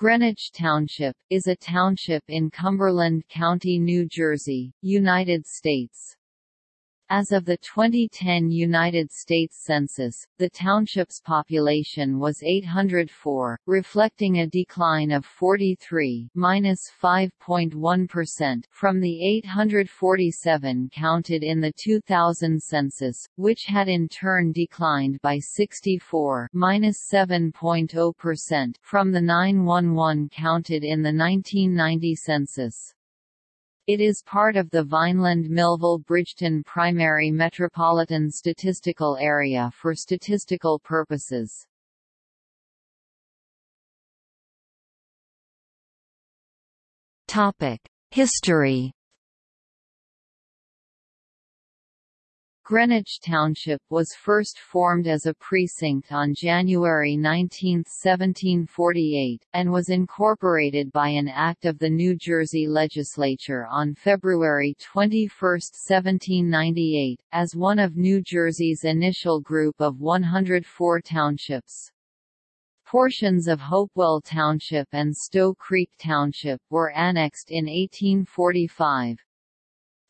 Greenwich Township, is a township in Cumberland County, New Jersey, United States. As of the 2010 United States Census, the township's population was 804, reflecting a decline of 43 (-5.1%) from the 847 counted in the 2000 census, which had in turn declined by 64 (-7.0%) from the 911 counted in the 1990 census. It is part of the Vineland-Millville-Bridgeton Primary Metropolitan Statistical Area for statistical purposes. History Greenwich Township was first formed as a precinct on January 19, 1748, and was incorporated by an act of the New Jersey legislature on February 21, 1798, as one of New Jersey's initial group of 104 townships. Portions of Hopewell Township and Stow Creek Township were annexed in 1845.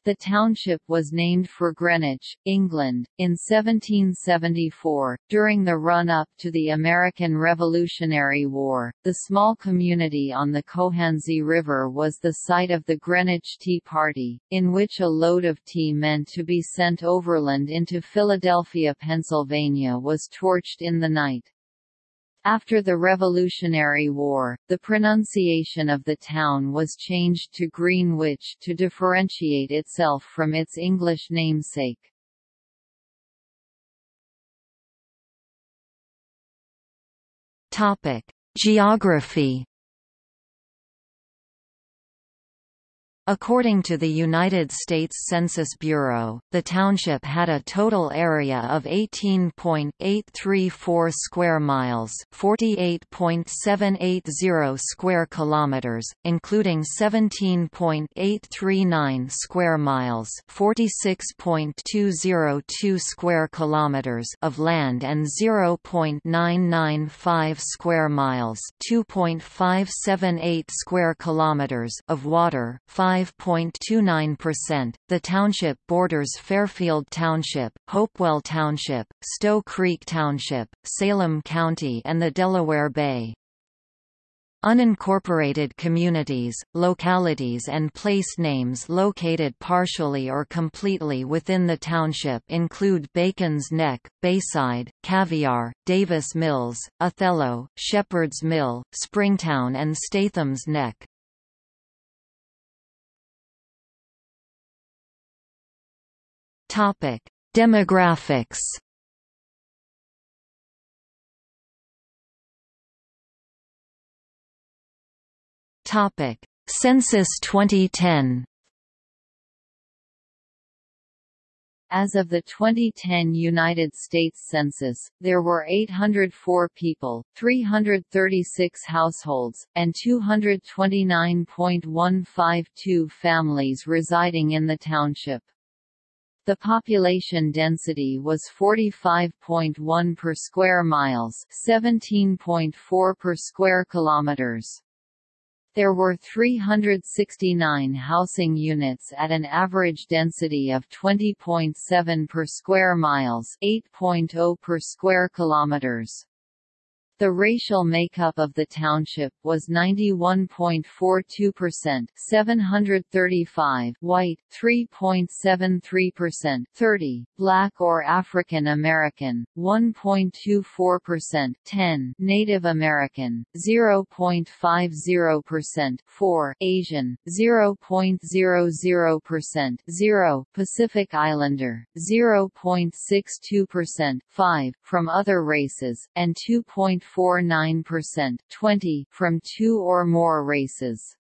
The township was named for Greenwich, England, in 1774. During the run-up to the American Revolutionary War, the small community on the Cohansey River was the site of the Greenwich Tea Party, in which a load of tea meant to be sent overland into Philadelphia, Pennsylvania was torched in the night. After the Revolutionary War, the pronunciation of the town was changed to Greenwich to differentiate itself from its English namesake. Geography According to the United States Census Bureau, the township had a total area of 18.834 square miles, 48.780 square kilometers, including 17.839 square miles, 46.202 square kilometers of land and 0.995 square miles, 2.578 square kilometers of water, 5 5.29%. The township borders Fairfield Township, Hopewell Township, Stow Creek Township, Salem County and the Delaware Bay. Unincorporated communities, localities and place names located partially or completely within the township include Bacon's Neck, Bayside, Caviar, Davis Mills, Othello, Shepherd's Mill, Springtown and Statham's Neck. Topic: Demographics. Topic: Census 2010. As of the 2010 United States Census, there were 804 people, 336 households, and 229.152 families residing in the township. The population density was 45.1 per square miles, 17.4 per square kilometers. There were 369 housing units at an average density of 20.7 per square miles, 8.0 per square kilometers. The racial makeup of the township was 91.42% 735 white, 3.73% 30 black or African American, 1.24% 10 Native American, 0.50% 4 Asian, 0.00% 0 Pacific Islander, 0.62% 5 from other races, and 2. 0.49% 20 from two or more races.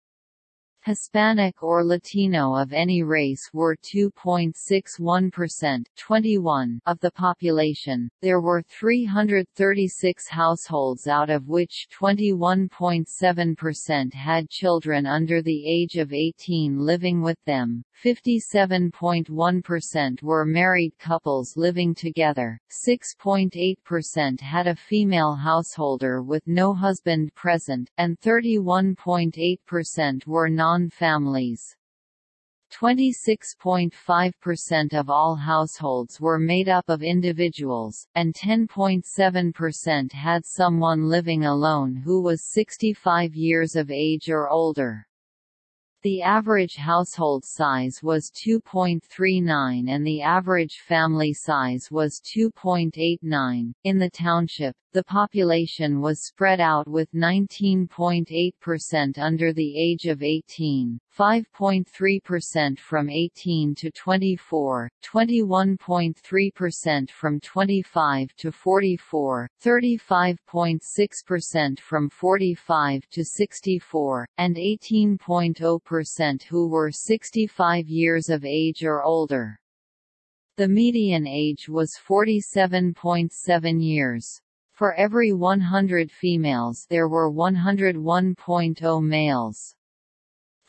Hispanic or Latino of any race were 2.61% 21 of the population. There were 336 households out of which 21.7% had children under the age of 18 living with them. 57.1% were married couples living together. 6.8% had a female householder with no husband present, and 31.8% were non non-families. 26.5% of all households were made up of individuals, and 10.7% had someone living alone who was 65 years of age or older. The average household size was 2.39 and the average family size was 2.89. In the township, the population was spread out with 19.8% under the age of 18, 5.3% from 18 to 24, 21.3% from 25 to 44, 35.6% from 45 to 64, and 18.0% who were 65 years of age or older. The median age was 47.7 years. For every 100 females there were 101.0 males.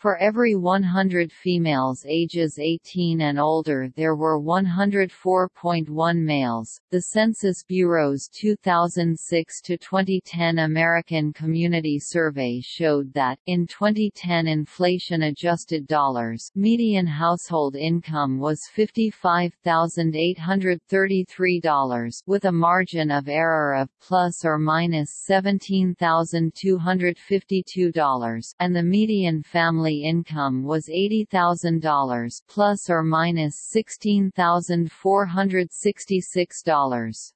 For every 100 females ages 18 and older there were 104.1 males. The Census Bureau's 2006 to 2010 American Community Survey showed that in 2010 inflation-adjusted dollars, median household income was $55,833 with a margin of error of plus or minus $17,252 and the median family income was $80,000 plus or minus $16,466.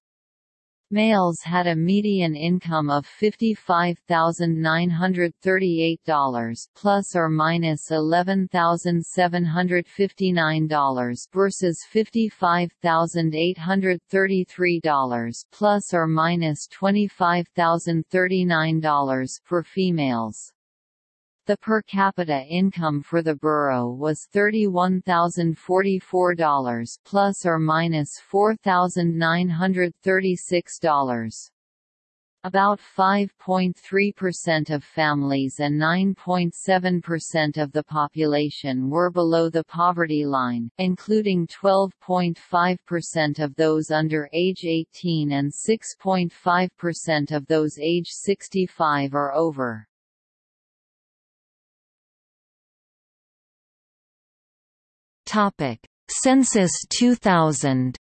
Males had a median income of $55,938 plus or minus $11,759 versus $55,833 plus or minus $25,039 for females. The per capita income for the borough was $31,044 plus or minus $4,936. About 5.3% of families and 9.7% of the population were below the poverty line, including 12.5% of those under age 18 and 6.5% of those age 65 or over. Topic: Census 2000.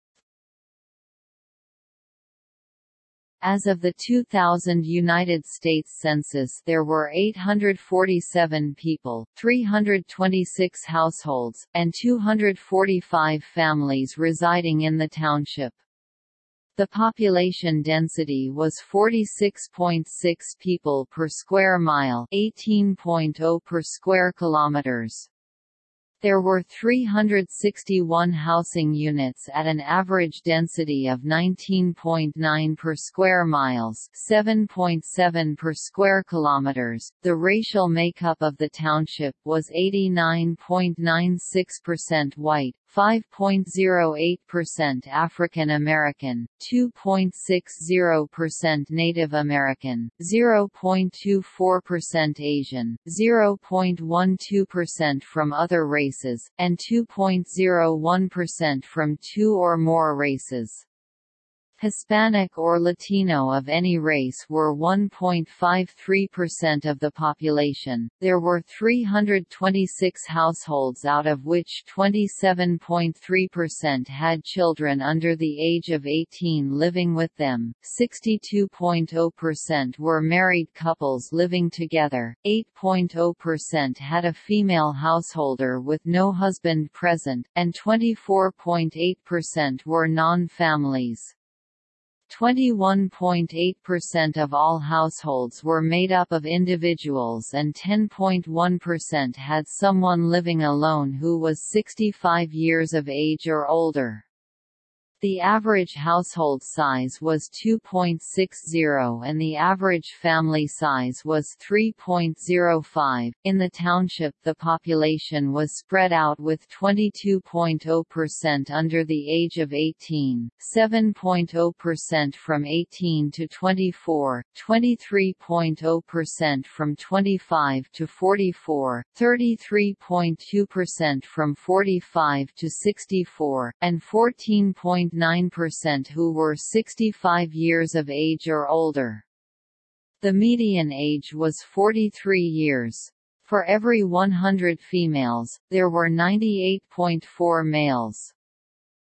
As of the 2000 United States Census there were 847 people, 326 households, and 245 families residing in the township. The population density was 46.6 people per square mile 18.0 per square kilometers. There were 361 housing units at an average density of 19.9 per square miles, 7.7 per square kilometers. The racial makeup of the township was 89.96% white, 5.08% African American, 2.60% Native American, 0.24% Asian, 0.12% from other races, and 2.01% from two or more races. Hispanic or Latino of any race were 1.53% of the population. There were 326 households out of which 27.3% had children under the age of 18 living with them. 62.0% were married couples living together. 8.0% had a female householder with no husband present, and 24.8% were non-families. 21.8% of all households were made up of individuals and 10.1% had someone living alone who was 65 years of age or older. The average household size was 2.60 and the average family size was 3.05. In the township, the population was spread out with 22.0% under the age of 18, 7.0% from 18 to 24, 23.0% from 25 to 44, 33.2% from 45 to 64, and 14. 0.9% who were 65 years of age or older. The median age was 43 years. For every 100 females, there were 98.4 males.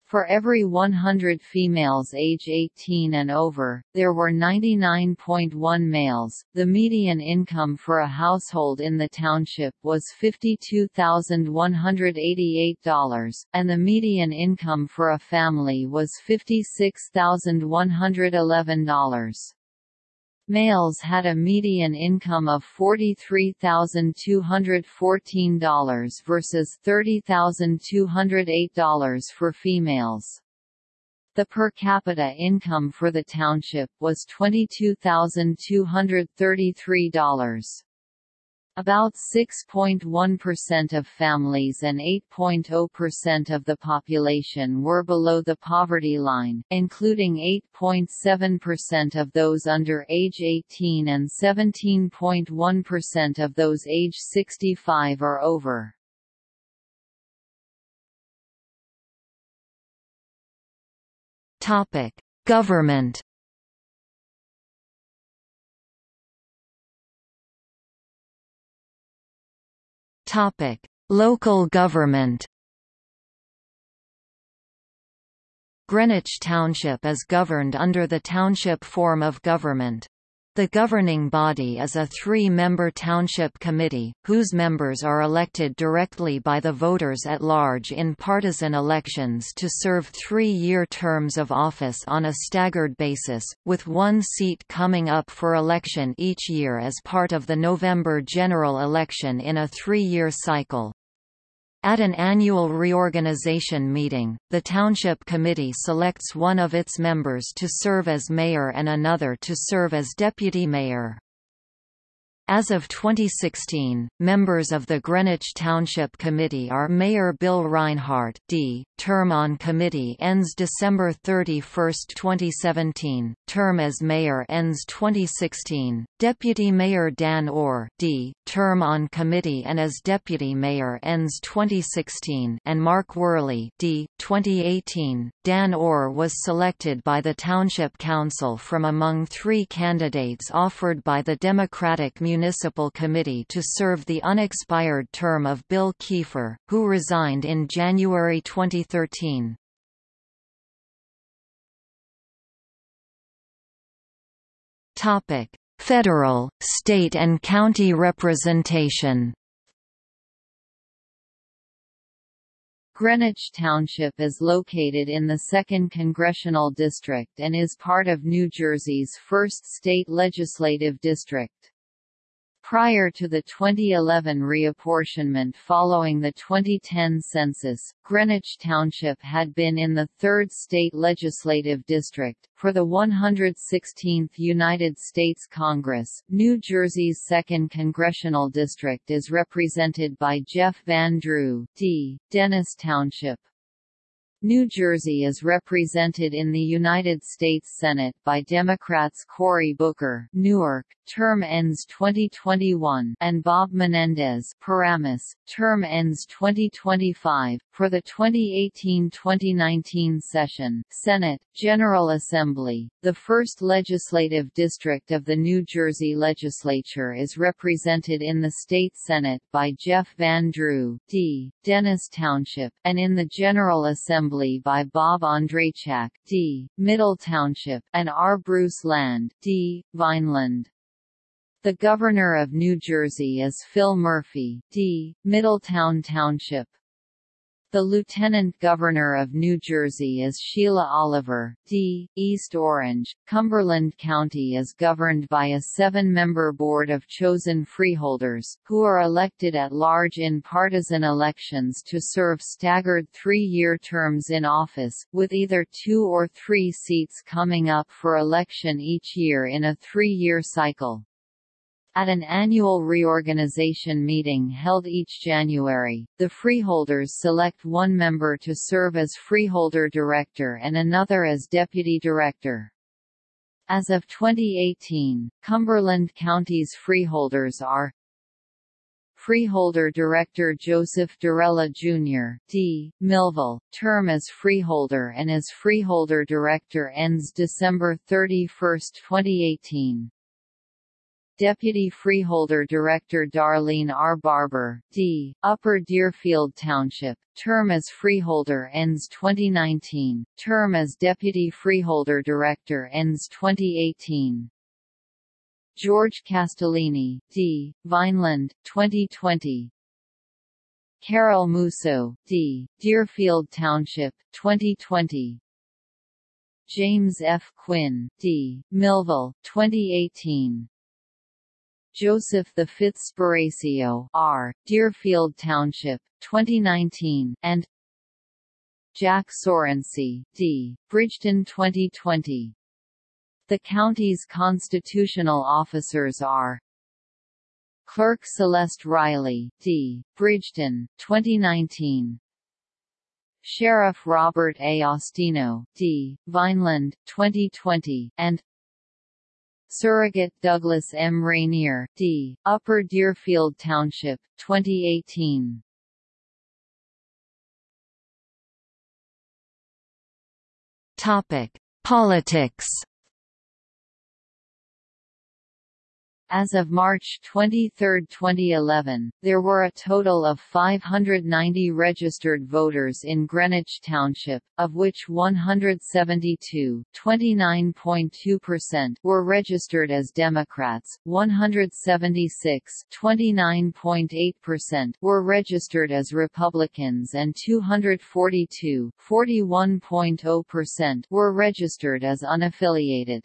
For every 100 females age 18 and over, there were 99.1 males. The median income for a household in the township was $52,188, and the median income for a family was $56,111. Males had a median income of $43,214 versus $30,208 for females. The per capita income for the township was $22,233. About 6.1% of families and 8.0% of the population were below the poverty line, including 8.7% of those under age 18 and 17.1% of those age 65 or over. Government Topic: Local government. Greenwich Township is governed under the township form of government. The governing body is a three-member township committee, whose members are elected directly by the voters at large in partisan elections to serve three-year terms of office on a staggered basis, with one seat coming up for election each year as part of the November general election in a three-year cycle. At an annual reorganization meeting, the Township Committee selects one of its members to serve as mayor and another to serve as deputy mayor. As of 2016, members of the Greenwich Township Committee are Mayor Bill Reinhardt D. Term on committee ends December 31, 2017. Term as mayor ends 2016. Deputy Mayor Dan Orr D. Term on committee and as deputy mayor ends 2016. And Mark Worley D. 2018. Dan Orr was selected by the Township Council from among three candidates offered by the Democratic Municipal Municipal Committee to serve the unexpired term of Bill Kiefer, who resigned in January 2013. Topic: Federal, state and county representation. Greenwich Township is located in the 2nd Congressional District and is part of New Jersey's 1st state legislative district. Prior to the 2011 reapportionment following the 2010 census, Greenwich Township had been in the 3rd State Legislative District. For the 116th United States Congress, New Jersey's 2nd Congressional District is represented by Jeff Van Drew, D. Dennis Township. New Jersey is represented in the United States Senate by Democrats Cory Booker Newark, term ends 2021 and Bob Menendez Paramus, term ends 2025. For the 2018-2019 session, Senate, General Assembly, the first legislative district of the New Jersey legislature is represented in the state Senate by Jeff Van Drew, D. Dennis Township, and in the General Assembly Assembly by Bob Andrzejczak D., Middle Township, and R. Bruce Land D., Vineland. The Governor of New Jersey is Phil Murphy D., Middletown Township. The Lieutenant Governor of New Jersey is Sheila Oliver, D. East Orange. Cumberland County is governed by a seven-member board of chosen freeholders, who are elected at large in partisan elections to serve staggered three-year terms in office, with either two or three seats coming up for election each year in a three-year cycle. At an annual reorganization meeting held each January, the freeholders select one member to serve as freeholder director and another as deputy director. As of 2018, Cumberland County's freeholders are Freeholder Director Joseph Derella Jr. D. Millville, term as freeholder and as freeholder director ends December 31, 2018. Deputy Freeholder Director Darlene R. Barber, D., Upper Deerfield Township, term as Freeholder ends 2019, term as Deputy Freeholder Director ends 2018. George Castellini, D., Vineland, 2020. Carol Musso, D., Deerfield Township, 2020. James F. Quinn, D., Millville, 2018. Joseph the Fitzspiracio R. Deerfield Township, 2019, and Jack Surrency, D. Bridgeton 2020. The county's constitutional officers are Clerk Celeste Riley, D. Bridgeton, 2019. Sheriff Robert A. Austino, D. Vineland, 2020, and Surrogate Douglas M. Rainear, D., Upper Deerfield Township, 2018. Topic: Politics As of March 23, 2011, there were a total of 590 registered voters in Greenwich Township, of which 172 (29.2%) were registered as Democrats, 176 (29.8%) were registered as Republicans and 242 (41.0%) were registered as unaffiliated.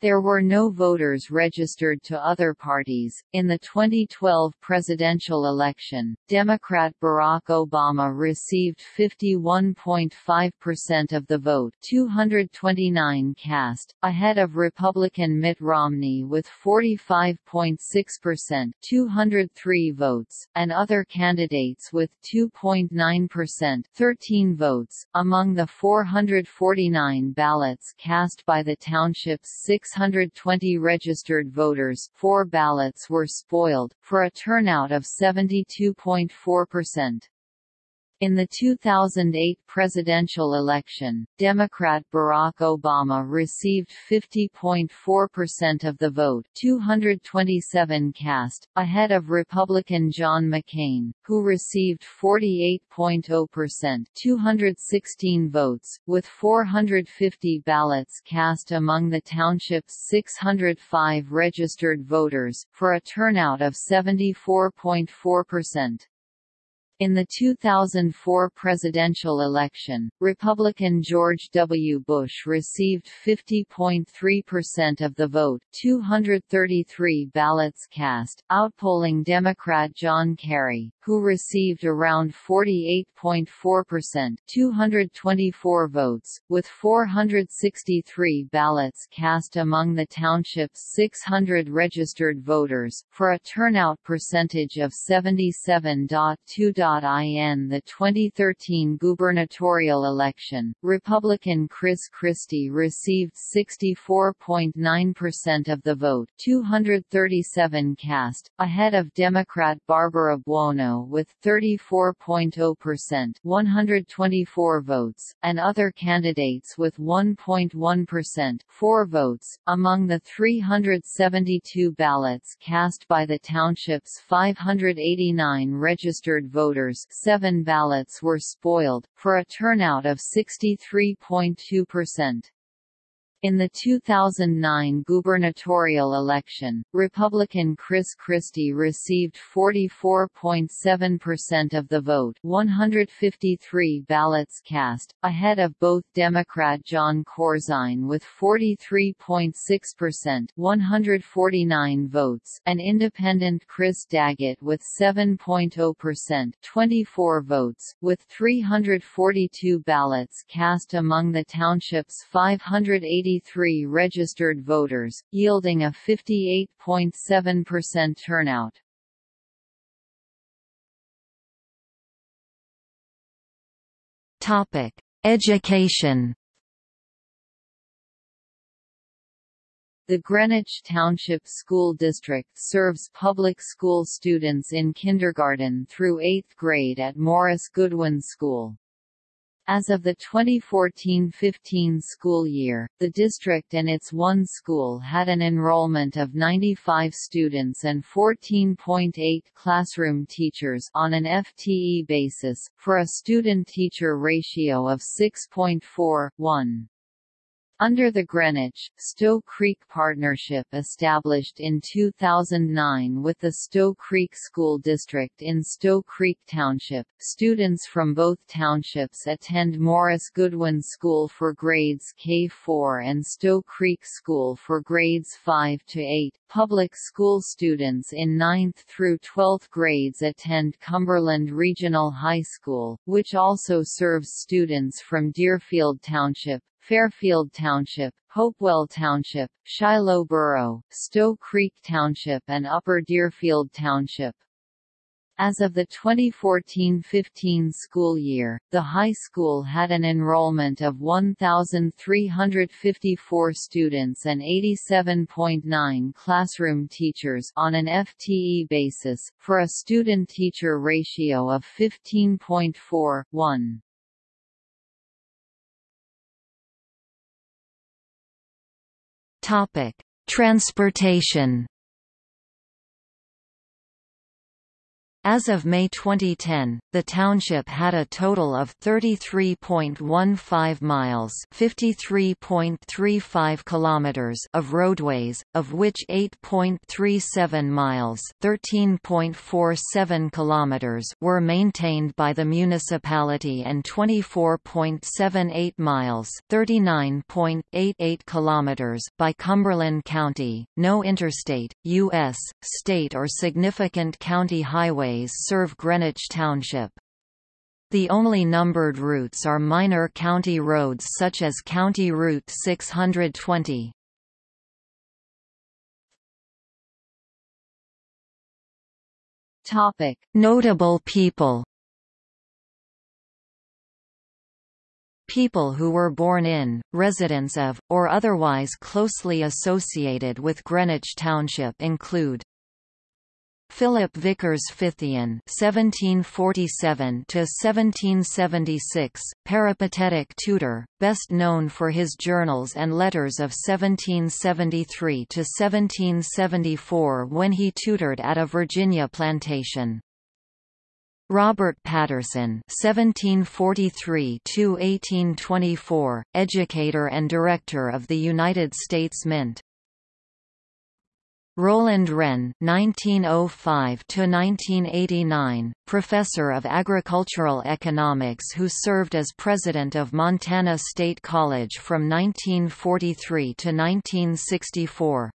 There were no voters registered to other parties. In the 2012 presidential election, Democrat Barack Obama received 51.5% of the vote, 229 cast, ahead of Republican Mitt Romney with 45.6%, 203 votes, and other candidates with 2.9%, 13 votes. Among the 449 ballots cast by the township's six 620 registered voters four ballots were spoiled, for a turnout of 72.4%. In the 2008 presidential election, Democrat Barack Obama received 50.4% of the vote 227 cast, ahead of Republican John McCain, who received 48.0% 216 votes, with 450 ballots cast among the township's 605 registered voters, for a turnout of 74.4%. In the 2004 presidential election, Republican George W. Bush received 50.3% of the vote 233 ballots cast, outpolling Democrat John Kerry, who received around 48.4% 224 votes, with 463 ballots cast among the township's 600 registered voters, for a turnout percentage of 77.2%. In the 2013 gubernatorial election, Republican Chris Christie received 64.9% of the vote 237 cast, ahead of Democrat Barbara Buono with 34.0% 124 votes, and other candidates with 1.1% 4 votes. Among the 372 ballots cast by the township's 589 registered voters voters seven ballots were spoiled, for a turnout of 63.2%. In the 2009 gubernatorial election, Republican Chris Christie received 44.7% of the vote 153 ballots cast, ahead of both Democrat Jon Corzine with 43.6% 149 votes and Independent Chris Daggett with 7.0% 24 votes, with 342 ballots cast among the township's 580 83 registered voters, yielding a 58.7% turnout. Topic: Education. The Greenwich Township School District serves public school students in kindergarten through 8th grade at Morris Goodwin School. As of the 2014-15 school year, the district and its one school had an enrollment of 95 students and 14.8 classroom teachers on an FTE basis, for a student-teacher ratio of 6.4:1. Under the Greenwich, Stow Creek Partnership established in 2009 with the Stow Creek School District in Stow Creek Township, students from both townships attend Morris Goodwin School for grades K-4 and Stow Creek School for grades 5 to 8. Public school students in 9th through 12th grades attend Cumberland Regional High School, which also serves students from Deerfield Township, Fairfield Township, Hopewell Township, Shiloh Borough, Stow Creek Township and Upper Deerfield Township. As of the 2014-15 school year, the high school had an enrollment of 1,354 students and 87.9 classroom teachers on an FTE basis, for a student-teacher ratio of 15.4:1. Topic: Transportation As of May 2010, the township had a total of 33.15 miles (53.35 kilometers) of roadways, of which 8.37 miles (13.47 kilometers) were maintained by the municipality and 24.78 miles (39.88 kilometers) by Cumberland County. No interstate, U.S., state or significant county highway highways serve Greenwich Township. The only numbered routes are minor county roads such as County Route 620. Topic: Notable people. People who were born in, residents of, or otherwise closely associated with Greenwich Township include Philip Vickers Fithian (1747–1776), peripatetic tutor, best known for his journals and letters of 1773 to 1774 when he tutored at a Virginia plantation. Robert Patterson (1743–1824), educator and director of the United States Mint. Roland Renne (1905–1989), professor of agricultural economics, who served as president of Montana State College from 1943 to 1964.